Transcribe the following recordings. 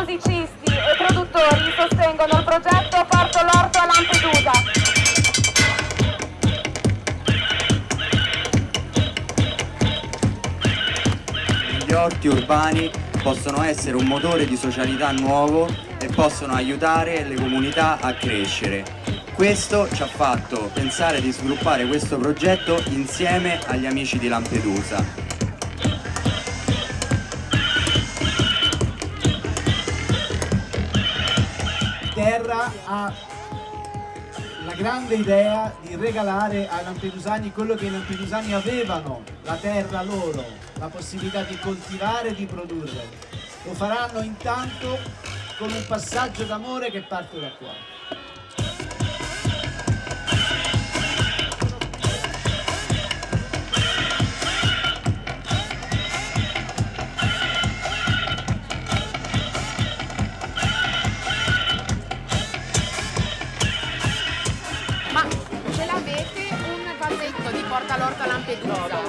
musicisti e produttori sostengono il progetto Porto l'Orto a Lampedusa. Gli orti urbani possono essere un motore di socialità nuovo e possono aiutare le comunità a crescere. Questo ci ha fatto pensare di sviluppare questo progetto insieme agli amici di Lampedusa. Terra ha la grande idea di regalare ai lampedusani quello che i lampedusani avevano, la terra loro, la possibilità di coltivare e di produrre. Lo faranno intanto con un passaggio d'amore che parte da qua. Ma ce l'avete un vasetto di Porta l'Orto a Lampedusa?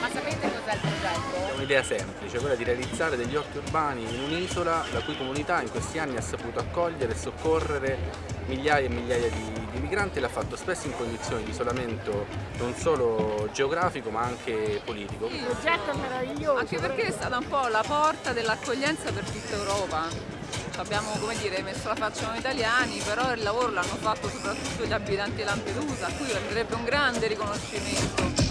Ma sapete cos'è il progetto? È un'idea semplice, quella di realizzare degli orti urbani in un'isola la cui comunità in questi anni ha saputo accogliere e soccorrere migliaia e migliaia di, di migranti e l'ha fatto spesso in condizioni di isolamento non solo geografico ma anche politico. Il progetto è meraviglioso. Anche perché è stata un po' la porta dell'accoglienza per tutta Europa. Abbiamo dire, messo la faccia noi italiani, però il lavoro l'hanno fatto soprattutto gli abitanti di Lampedusa, a cui andrebbe un grande riconoscimento.